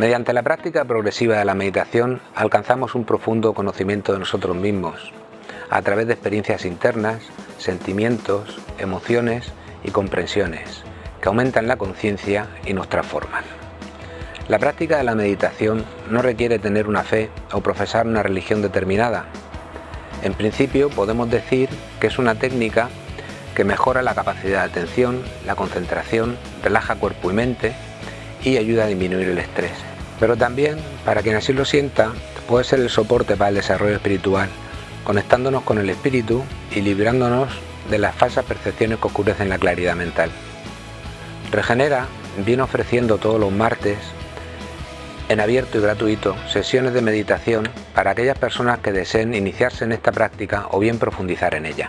Mediante la práctica progresiva de la meditación alcanzamos un profundo conocimiento de nosotros mismos, a través de experiencias internas, sentimientos, emociones y comprensiones, que aumentan la conciencia y nos transforman. La práctica de la meditación no requiere tener una fe o profesar una religión determinada. En principio podemos decir que es una técnica que mejora la capacidad de atención, la concentración, relaja cuerpo y mente y ayuda a disminuir el estrés. Pero también, para quien así lo sienta, puede ser el soporte para el desarrollo espiritual, conectándonos con el espíritu y librándonos de las falsas percepciones que oscurecen la claridad mental. Regenera viene ofreciendo todos los martes en abierto y gratuito sesiones de meditación para aquellas personas que deseen iniciarse en esta práctica o bien profundizar en ella.